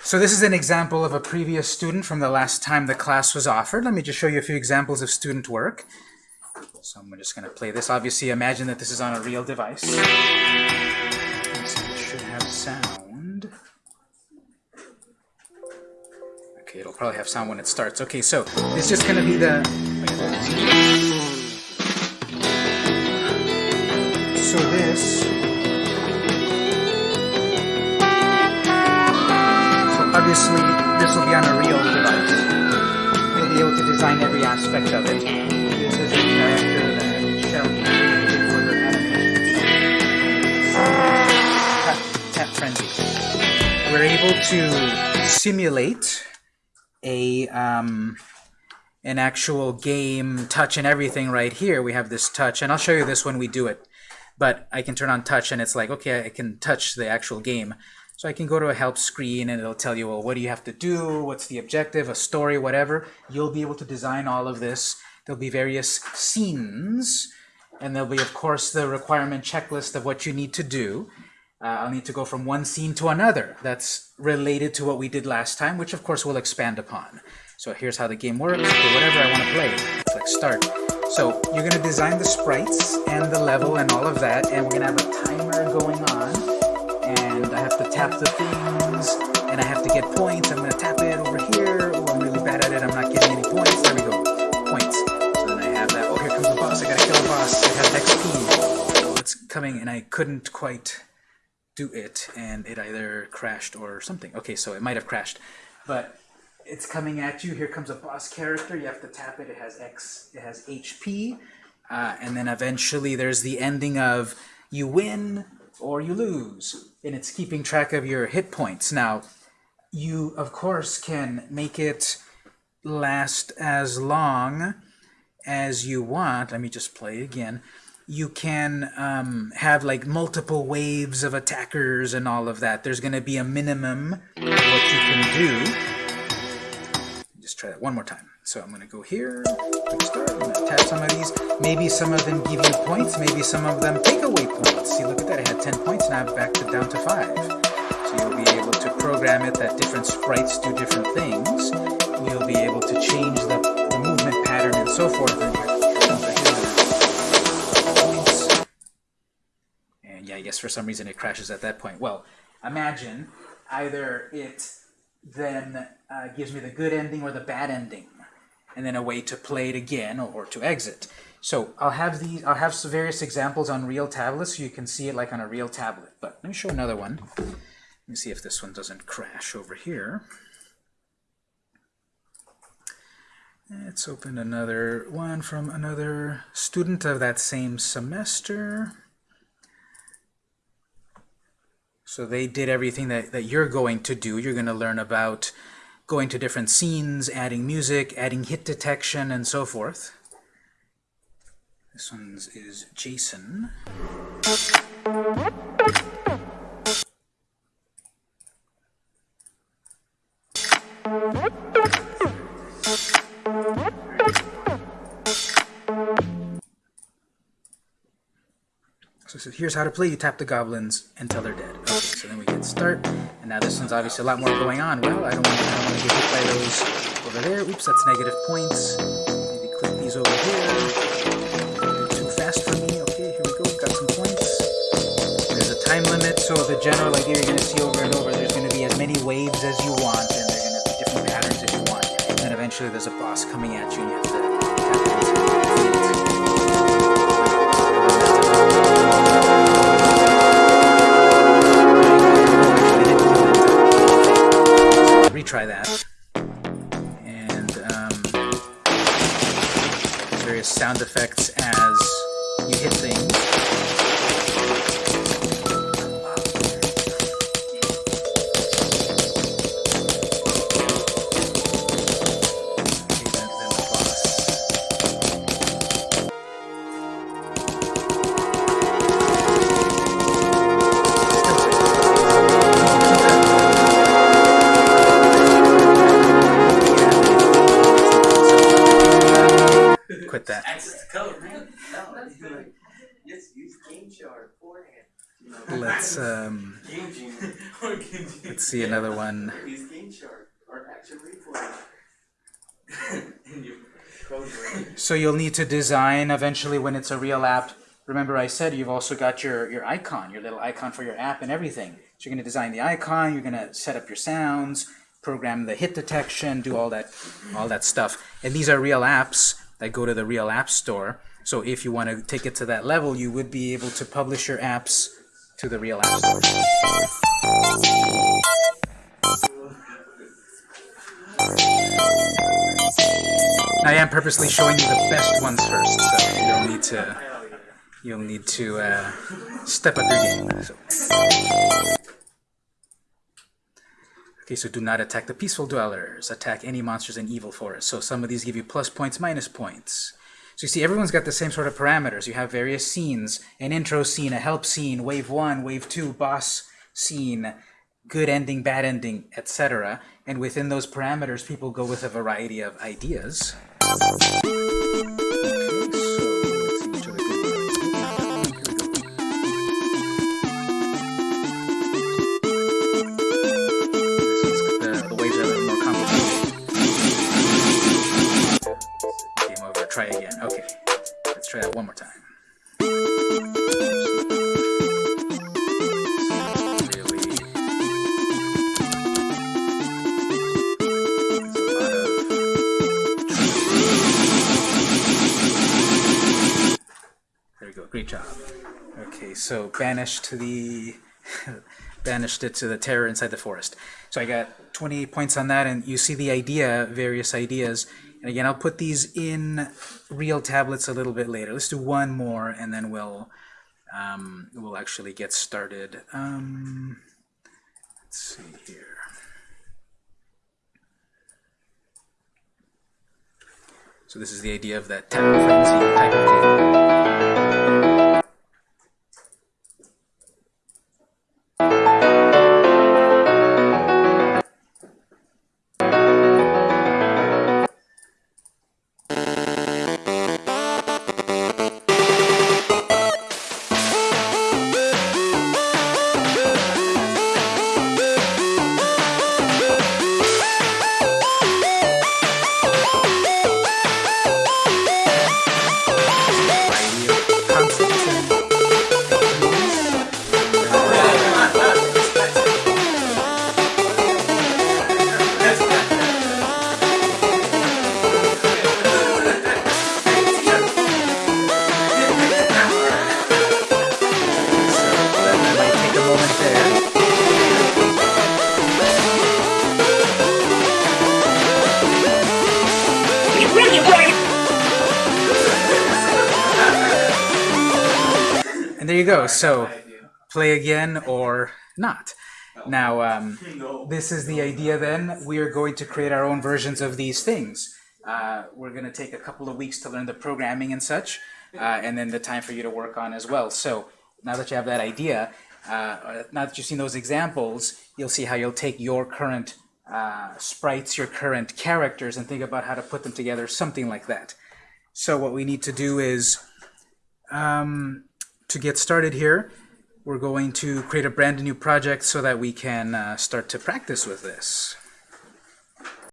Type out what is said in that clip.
So this is an example of a previous student from the last time the class was offered. Let me just show you a few examples of student work. So I'm just going to play this. Obviously, imagine that this is on a real device. So it should have sound. Okay, it'll probably have sound when it starts. Okay, so it's just going to be the... So this... obviously, this will be on a real device. You'll be able to design every aspect of it. This is a character that created for her animation. Tap frenzy. We're able to simulate a um, an actual game touch and everything right here. We have this touch, and I'll show you this when we do it. But I can turn on touch, and it's like, okay, I can touch the actual game. So I can go to a help screen, and it'll tell you, well, what do you have to do? What's the objective? A story, whatever. You'll be able to design all of this. There'll be various scenes, and there'll be, of course, the requirement checklist of what you need to do. Uh, I'll need to go from one scene to another that's related to what we did last time, which of course we'll expand upon. So here's how the game works, okay, whatever I want to play. Click start. So you're going to design the sprites and the level and all of that, and we're going to have a timer going on, tap the things, and I have to get points. I'm going to tap it over here. Oh, I'm really bad at it. I'm not getting any points. There we go. Points. So then I have that. Oh, here comes the boss. I got to kill the boss. I have XP. Oh, it's coming, and I couldn't quite do it and it either crashed or something. Okay, so it might have crashed. But it's coming at you. Here comes a boss character. You have to tap it. It has X, it has HP. Uh, and then eventually there's the ending of you win or you lose. And it's keeping track of your hit points. Now, you, of course, can make it last as long as you want. Let me just play again you can um, have like multiple waves of attackers and all of that. There's going to be a minimum of what you can do. Just try that one more time. So I'm going to go here, start, I'm going to tap some of these. Maybe some of them give you points, maybe some of them take away points. See, look at that, I had 10 points, now I've backed it down to 5. So you'll be able to program it that different sprites do different things. You'll be able to change the, the movement pattern and so forth. And, and yeah, I guess for some reason it crashes at that point. Well, imagine either it then uh, gives me the good ending or the bad ending, and then a way to play it again or, to exit. So I'll have these. I'll have various examples on real tablets so you can see it like on a real tablet. But let me show another one. Let me see if this one doesn't crash over here. Let's open another one from another student of that same semester. So they did everything that, that you're going to do. You're going to learn about going to different scenes, adding music, adding hit detection, and so forth. This one is Jason. So, so here's how to play. You tap the goblins until they're dead. Start. And now this one's obviously a lot more going on. Well, I don't want, to get hit by those over there. Oops, that's negative points. Maybe click these over here. Too fast for me. Okay, here we go. Got some points. There's a time limit, so the general idea you're going to see over and over, there's going to be as many waves as you want, and they're going to be different patterns as you want. And then eventually there's a boss coming at you, and you have to that. Access the code, man. No, just use GameShark forehand. Let's um, Let's see another one. These GameShark or action replay. and you code red. So you'll need to design eventually when it's a real app. Remember I said you've also got your, your icon, your little icon for your app and everything. So you're going to design the icon, you're going to set up your sounds, program the hit detection, do all that all that stuff. And these are real apps that go to the real app store. So if you want to take it to that level, you would be able to publish your apps to the real app store. I am purposely showing you the best ones first, so you'll need to you'll need to uh, step up your game. So. Okay, so do not attack the peaceful dwellers. Attack any monsters in evil forest. So some of these give you plus points, minus points. So you see, everyone's got the same sort of parameters. You have various scenes, an intro scene, a help scene, wave one, wave two, boss scene, good ending, bad ending, etc. And within those parameters, people go with a variety of ideas. Try again. Okay. Let's try that one more time. There we go. Great job. Okay, so banished to the banished it to the terror inside the forest. So I got 28 points on that, and you see the idea, various ideas. And again, I'll put these in real tablets a little bit later. Let's do one more, and then we'll um, we'll actually get started. Um, let's see here. So this is the idea of that tap frenzy type of. Go. So play again or not. Now, um, this is the idea then. We are going to create our own versions of these things. Uh, we're going to take a couple of weeks to learn the programming and such, uh, and then the time for you to work on as well. So now that you have that idea, uh, now that you've seen those examples, you'll see how you'll take your current uh, sprites, your current characters, and think about how to put them together, something like that. So what we need to do is um, to get started here, we're going to create a brand new project so that we can uh, start to practice with this.